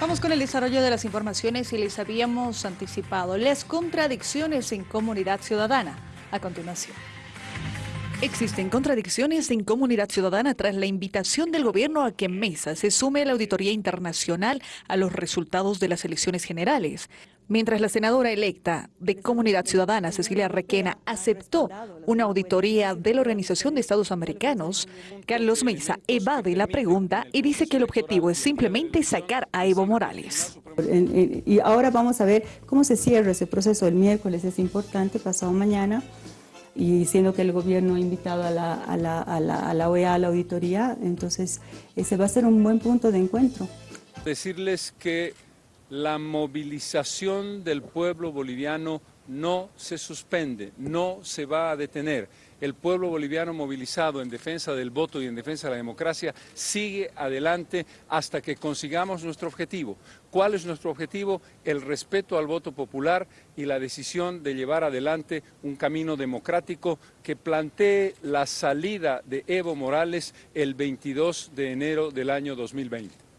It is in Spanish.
Vamos con el desarrollo de las informaciones y les habíamos anticipado las contradicciones en comunidad ciudadana. A continuación. Existen contradicciones en comunidad ciudadana tras la invitación del gobierno a que Mesa se sume a la auditoría internacional a los resultados de las elecciones generales. Mientras la senadora electa de Comunidad Ciudadana, Cecilia Requena, aceptó una auditoría de la Organización de Estados Americanos, Carlos Mesa evade la pregunta y dice que el objetivo es simplemente sacar a Evo Morales. Y ahora vamos a ver cómo se cierra ese proceso. El miércoles es importante, pasado mañana, y siendo que el gobierno ha invitado a la, a la, a la, a la OEA a la auditoría, entonces ese va a ser un buen punto de encuentro. Decirles que la movilización del pueblo boliviano no se suspende, no se va a detener. El pueblo boliviano movilizado en defensa del voto y en defensa de la democracia sigue adelante hasta que consigamos nuestro objetivo. ¿Cuál es nuestro objetivo? El respeto al voto popular y la decisión de llevar adelante un camino democrático que plantee la salida de Evo Morales el 22 de enero del año 2020.